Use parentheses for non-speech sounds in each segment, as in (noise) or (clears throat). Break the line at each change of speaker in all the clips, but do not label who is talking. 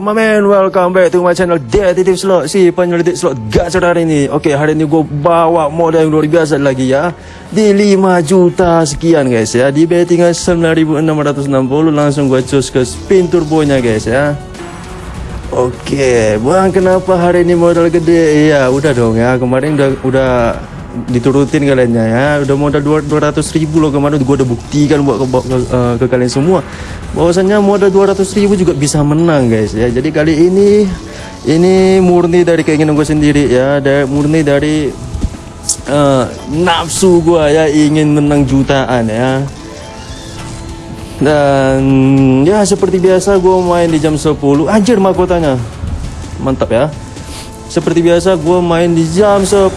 my man? Welcome back to my channel Detektif Slot Si penyelidik slot gacor hari ini Oke, hari ini gue bawa modal yang luar biasa lagi ya Di 5 juta sekian guys ya Di bettingan 9660 Langsung gue cus ke spin turbonya guys ya Oke, bang kenapa hari ini modal gede? Iya, udah dong ya. Kemarin udah udah diturutin kaliannya ya. Udah modal 200 ribu loh kemarin. Gue udah buktikan buat ke, ke, uh, ke kalian semua. Bahwasannya modal 200 ribu juga bisa menang guys ya. Jadi kali ini ini murni dari keinginan gue sendiri ya. Dari murni dari uh, nafsu gue ya. Ingin menang jutaan ya. Dan ya seperti biasa gue main di jam 10 anjir mahkotanya. Mantap ya seperti biasa gue main di jam 10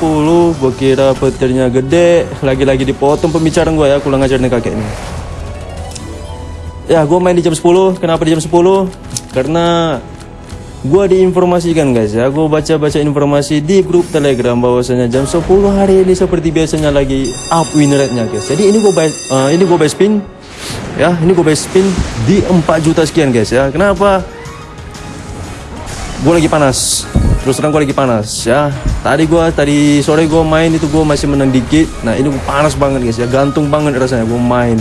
Gue kira petirnya gede. Lagi-lagi dipotong pembicaraan gue ya. Kurang ngajar nih kakek ini. Ya gue main di jam 10 Kenapa di jam 10? Karena Gue diinformasikan guys ya. Gue baca-baca informasi di grup telegram bahwasanya jam 10 hari ini seperti biasanya lagi up win rate-nya guys. Jadi ini gue uh, ini gue buy spin. Ya ini gue buy spin di 4 juta sekian guys ya. Kenapa? Gue lagi panas terus terang gue lagi panas ya. Tadi gue tadi sore gue main itu gue masih menang dikit. Nah ini gue panas banget guys ya. Gantung banget rasanya gue main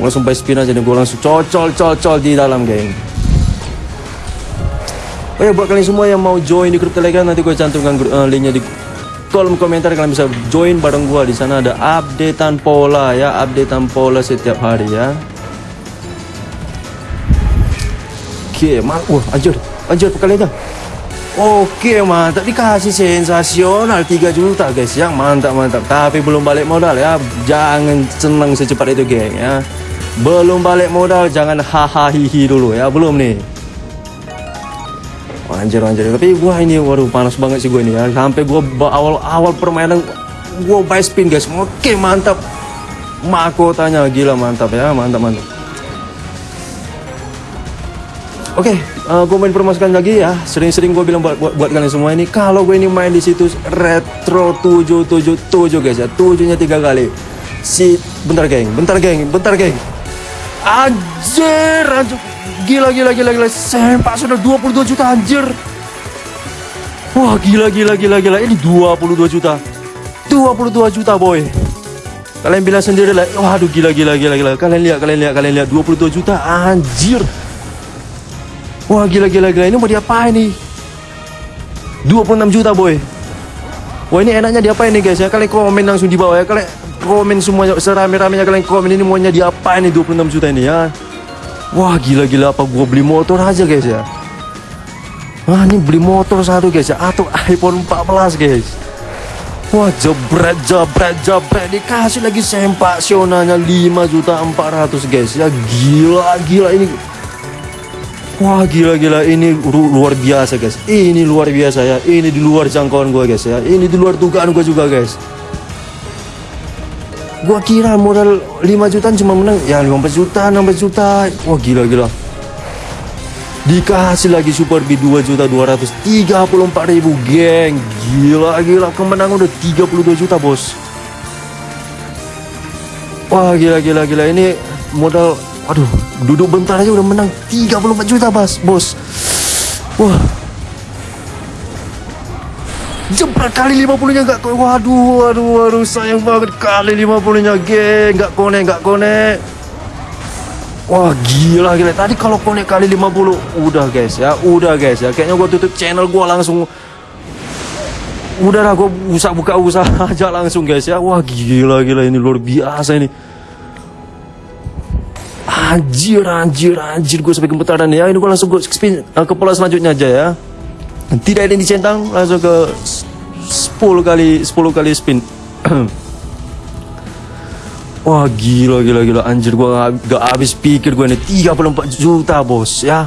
gue langsung by spin aja nih gue langsung cocol cocol di dalam geng. Oh ya buat kalian semua yang mau join di grup telegram nanti gue cantumkan uh, linknya di kolom komentar. Kalian bisa join bareng gue di sana. Ada updatean pola ya. Updatean pola setiap hari ya. Oke okay, wah anjir anjir kalian aja Oke mantap dikasih sensasional 3 juta guys. Yang mantap mantap. Tapi belum balik modal ya. Jangan senang secepat itu geng ya. Belum balik modal jangan hahaha dulu ya. Belum nih anjir anjir. Tapi gua ini waduh panas banget sih gua ini ya. Sampai gua awal-awal permainan gua buy spin guys. Oke mantap. Mahkotanya gila mantap ya. Mantap mantap Oke, okay, uh, gue main informasikan lagi ya. Sering-sering gue bilang buat, buat, buat kalian semua ini, kalau gue ini main di situs Retro 777 guys ya, tujuhnya tiga kali. Si, bentar geng, bentar geng, bentar geng. Anjir, anjir. Gila, gila, gila, gila. Sempak sudah 22 juta anjir. Wah, gila, gila, gila, gila. Ini 22 juta. 22 juta boy. Kalian bilang sendiri lah, waduh gila, gila, gila, gila. Kalian lihat, kalian lihat, kalian lihat. 22 juta anjir. Wah gila gila gila ini mau diapain nih? 26 juta boy. Wah ini enaknya diapain nih guys? Ya Kalian komen langsung di bawah ya. Kalian komen semuanya Serame-ramenya kalian komen ini maunya diapain nih 26 juta ini ya? Wah gila gila apa gua beli motor aja guys ya? Wah ini beli motor satu guys ya? Atau iPhone 14 guys? Wah jebret jebret jebret. Dikasih lagi sempak sionanya 5 juta 400 guys. Ya Gila gila ini Wah gila gila ini luar biasa guys. Ini luar biasa ya. Ini di luar jangkauan gue guys ya. Ini di luar dugaan gue juga guys. Gua kira modal 5 jutaan cuma menang. Ya 15 juta 16 juta Wah gila gila Dikasih lagi super B 2 juta 234 ribu geng. Gila gila kemenangan udah 32 juta bos. Wah gila gila gila ini modal Aduh, duduk bentar aja udah menang 34 juta, Bas, bos. Wah. Jebret kali 50-nya enggak waduh, waduh, waduh, sayang banget kali 50-nya, geng. Enggak konek, enggak konek. Wah, gila gila. Tadi kalau konek kali 50 udah, guys ya. Udah, guys ya. Kayaknya gua tutup channel gua langsung Udah lah, gue usah buka usaha (laughs) aja langsung guys ya Wah gila gila ini luar biasa ini Anjir, anjir, anjir. Gue sampai gemetaran ya. Ini gue langsung gue spin uh, ke pola selanjutnya aja ya. Tidak ada yang dicentang Langsung ke 10 kali 10 kali spin. (clears throat) Wah gila gila gila. Anjir gue gak, gak habis pikir gue ini. 34 juta bos ya.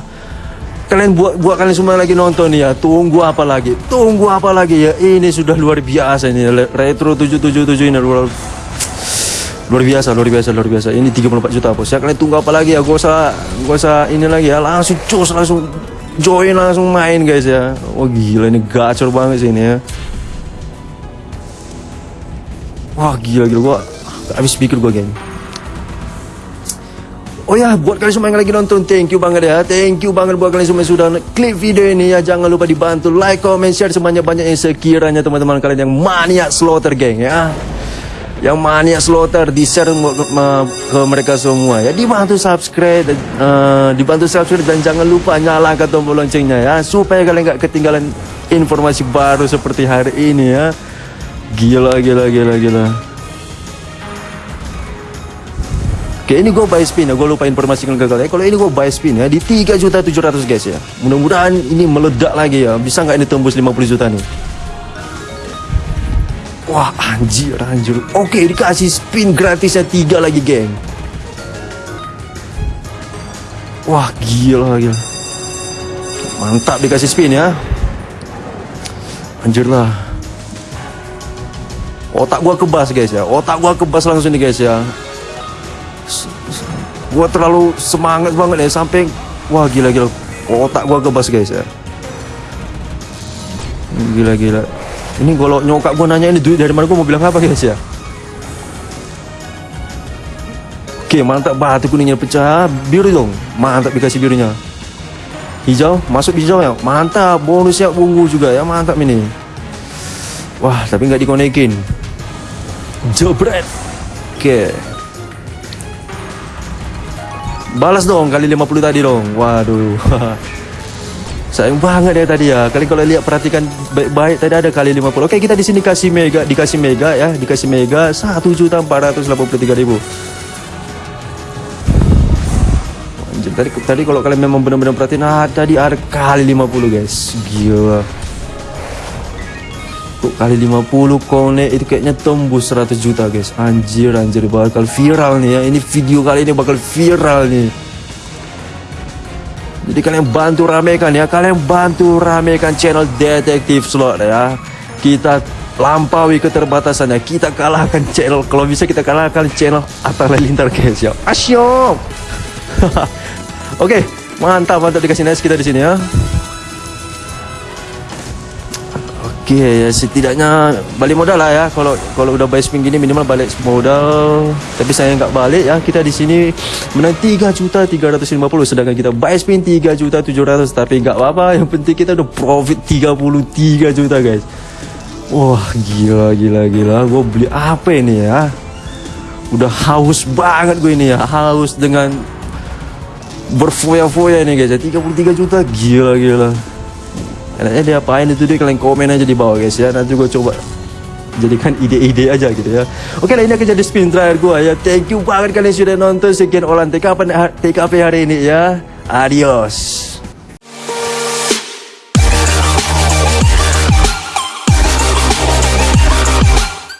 Kalian buat buat kalian semua lagi nonton ya Tunggu apa lagi? Tunggu apa lagi ya? Ini sudah luar biasa ini. Retro 777 ini luar luar biasa luar biasa luar biasa. Ini 34 juta bos. Ya kalian tunggu apa lagi ya? Gak usah gak usah ini lagi ya. Langsung cus langsung join langsung main guys ya. Wah gila ini gacor banget sih ini ya. Wah gila gila. Gua habis pikir gua geng Oh ya, buat kalian semua yang lagi nonton, thank you banget ya. Thank you banget buat kalian semua yang sudah klik video ini ya. Jangan lupa dibantu like, comment, share sebanyak-banyaknya sekiranya teman-teman kalian yang maniak slaughter geng ya. Yang maniak slaughter di share ke mereka semua ya. Dibantu subscribe, uh, dibantu subscribe dan jangan lupa nyalakan tombol loncengnya ya supaya kalian nggak ketinggalan informasi baru seperti hari ini ya. Gila, gila, gila, gila. Oke ini gue buy spin ya Gue lupa informasikan ke kalian Kalau ini gue buy spin ya Di 3 juta 700 guys ya Mudah-mudahan ini meledak lagi ya Bisa nggak ini tembus 50 juta nih Wah anjir anjir. Oke dikasih spin gratisnya 3 lagi geng. Wah gila gila. Mantap dikasih spin ya. Anjir lah. Otak gua kebas guys ya. Otak gua kebas langsung nih guys ya. Gua terlalu semangat banget ya sampai wah gila-gila otak gua kebas guys ya. Gila-gila. Ini kalau nyokap gua nanya ini duit dari mana gua mau bilang apa guys ya? Oke, mantap batu kuningnya pecah. Biru dong. Mantap dikasih birunya. Hijau, masuk hijau ya. Mantap, bonusnya ungu juga ya. Mantap ini. Wah, tapi nggak dikonekin. Jebret. Oke. Balas dong kali 50 tadi dong. Waduh. (laughs) Sayang banget ya tadi ya. Kali kalau lihat perhatikan baik-baik tadi ada kali 50. Oke, kita di sini kasih mega, dikasih mega ya, dikasih mega 1.483.000. Anjir, tadi tadi kalau kalian memang benar-benar perhatiin nah tadi ada kali 50 guys. Gila kali 50 konek itu kayaknya tembus 100 juta guys anjir anjir bakal viral nih ya ini video kali ini bakal viral nih jadi kalian bantu ramekan ya. Kalian bantu ramekan channel detektif slot ya. Kita lampaui keterbatasannya. Kita kalahkan channel kalau bisa kita kalahkan channel Atta Lintar guys ya. Asyik. (laughs) Oke mantap mantap dikasih nice kita di sini ya Oke okay, ya. Setidaknya balik modal lah ya. Kalau kalau udah buy spin gini minimal balik modal. Tapi saya nggak balik ya. Kita di sini menang 3 juta 350 sedangkan kita buy spin 3 juta 700 tapi nggak apa-apa. Yang penting kita udah profit 33 juta guys. Wah gila gila gila. Gue beli apa ini ya? Udah haus banget gue ini ya. Haus dengan berfoya-foya ini guys. Ya 33 juta gila gila enaknya dia apain itu dia kalian komen aja di bawah guys ya. Nanti gue coba jadikan ide-ide aja gitu ya. Oke lah ini akan jadi spin terakhir gue ya. Thank you banget kalian sudah nonton. Sekian olahan TKP, TKP hari ini ya. Adios